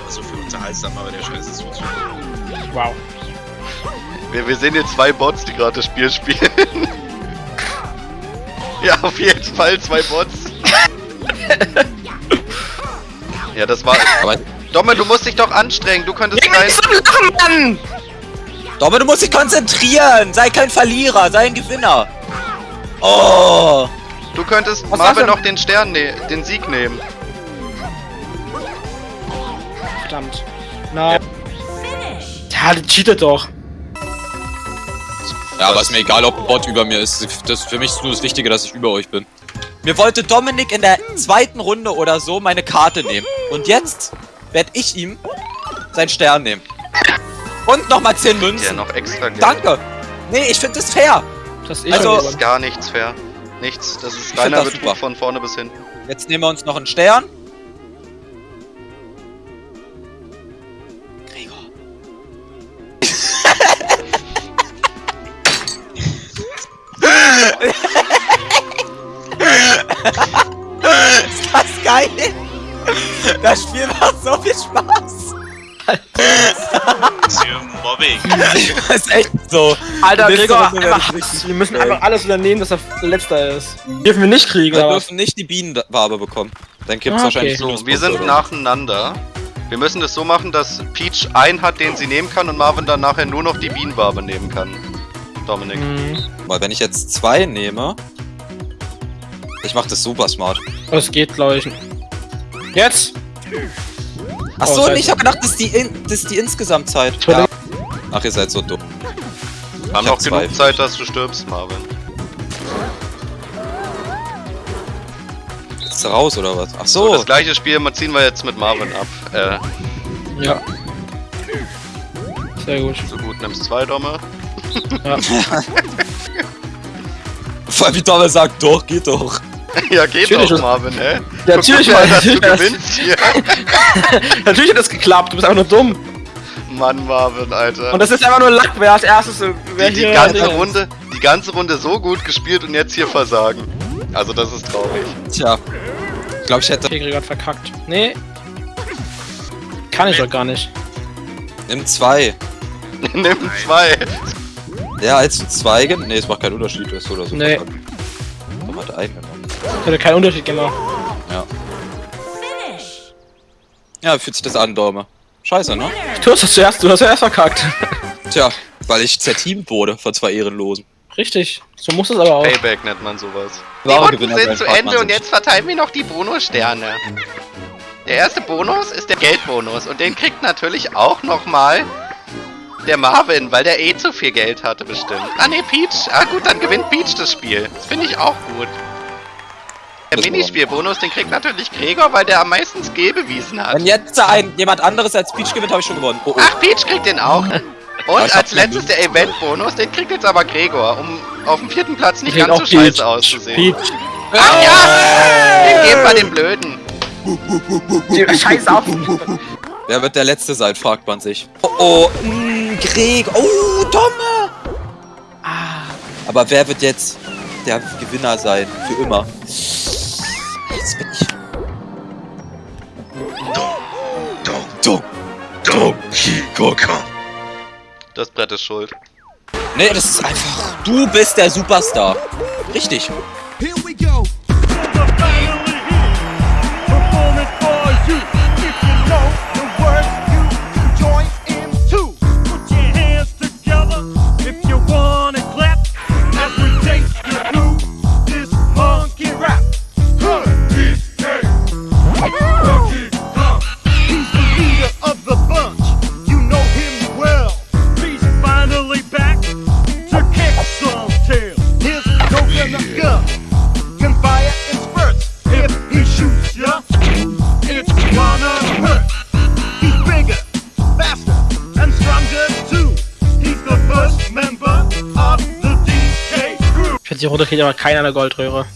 B: so für unterhaltsam, aber der Scheiß ist so zu.
D: Wow.
E: Wir, wir sehen hier zwei Bots, die gerade das Spiel spielen. ja, auf jeden Fall zwei Bots. ja, das war.
A: Aber
E: Domme, du musst dich doch anstrengen. Du könntest
D: Geh
E: rein.
D: nicht zum Lachen, Mann!
A: Domme, du musst dich konzentrieren! Sei kein Verlierer, sei ein Gewinner! Oh!
E: Du könntest
D: Was
E: Marvin noch den Stern, ne den Sieg nehmen.
D: Verdammt. Na. Ja, der cheatet doch.
A: Ja, aber ist mir egal, ob ein Bot über mir ist. Das, für mich ist nur das Wichtige, dass ich über euch bin. Mir wollte Dominik in der zweiten Runde oder so meine Karte nehmen. Und jetzt werde ich ihm seinen Stern nehmen. Und nochmal 10
E: Ja,
A: Münzen.
E: noch extra Geld.
A: Danke! Nee, ich finde das fair.
D: Das ist
A: Also-
E: Das ist gar nichts fair. Nichts. Das ist reiner
A: das
E: Betrug
A: super.
E: von vorne bis hinten.
A: Jetzt nehmen wir uns noch einen Stern. Gregor. Ist das geil? Das Spiel macht so viel Spaß.
B: Das ist hier Mobbing.
A: Das ist echt so.
D: Alter, Gregor. Wir müssen einfach alles übernehmen, dass er letzter ist. Dürfen wir nicht kriegen,
A: Wir
D: aber.
A: dürfen nicht die Bienenwabe bekommen. Dann gibt's
D: Ah,
A: wahrscheinlich
D: okay.
E: So, wir sind nacheinander. Wir müssen das so machen, dass Peach einen hat, den sie nehmen kann und Marvin dann nachher nur noch die Bienenwabe nehmen kann. Dominik.
D: Mhm.
A: Weil wenn ich jetzt zwei nehme. Ich mach das super smart.
D: Das geht, glaube ich. Jetzt!
A: Ach
D: Oh,
A: ich hab gedacht, das ist die, in, das ist die Insgesamtzeit. Ja.
D: Entschuldigung.
A: Ach, ihr seid so dumm.
E: Wir haben noch genug
A: zwei.
E: Zeit, dass du stirbst, Marvin.
A: Ist du raus oder was? Ach
E: So,
A: so.
E: das gleiche Spiel mal ziehen wir jetzt mit Marvin ab. Äh,
D: Ja. Sehr gut.
E: so gut, nimmst zwei Domme.
D: Ja.
A: Vor allem wie Thomas sagt, doch, geht doch.
E: ja, geht
D: Natürlich
E: doch, Marvin, hä?
D: Natürlich,
E: mal, dass du gewinnst hier.
D: Natürlich hat das geklappt, du bist einfach nur dumm.
E: Mann, Marvin, Alter.
D: Und das ist einfach nur Lack, wer als erstes. äh, Wer
E: die, die ganze. Runde, die ganze Runde so gut gespielt und jetzt hier versagen. Also das ist traurig.
A: Tja. Ich glaube, ich hätte.
D: Gregor hat verkackt. Nee. Kann ich doch gar nicht.
A: Nimm zwei.
E: Nimm zwei.
A: Ja, als du zwei gen- Nee, es macht keinen Unterschied, du hast so oder so.
D: Nee.
A: Warum hat einen genommen?
D: Hätte keinen Unterschied gemacht.
A: Ja, wie fühlt sich das an, Dorme? Scheiße, ne?
D: Du hast das zuerst, du hast zuerst verkackt.
A: Tja, weil ich zerteamt wurde von zwei Ehrenlosen.
D: Richtig. So muss es aber auch.
E: Payback nennt man sowas.
C: Die Runden sind zu Ende und jetzt verteilen wir noch die Bonussterne. Der erste Bonus ist der Geldbonus und den kriegt natürlich auch nochmal der Marvin, weil der eh zu viel Geld hatte bestimmt. Ah ne, Peach. Ah gut, dann gewinnt Peach das Spiel. Das finde ich auch gut. Der Minispielbonus, den kriegt natürlich Gregor, weil der am meisten Skill bewiesen hat.
A: Wenn jetzt ein, jemand anderes als Peach gewinnt, habe ich schon gewonnen. Oh, oh.
C: Ach, Peach kriegt den auch. Und
A: ich hab
C: als letztes der Event-Bonus, den kriegt jetzt aber Gregor, um auf dem vierten Platz nicht ganz so
D: Peach.
C: scheiße auszusehen.
D: Peach.
C: Ach ja! Den geben wir dem Blöden.
D: Scheiß auf.
A: Wer wird der Letzte sein, fragt man sich. Oh, oh, mh, Greg. Oh, Tomme. Ah. Aber wer wird jetzt der Gewinner sein? Für immer. Jetzt bin ich.
E: Das Brett ist schuld.
A: Nee, das ist einfach. Du bist der Superstar. Richtig.
G: Performing for you.
D: 40 runterkriegt, aber keiner eine Goldröhre.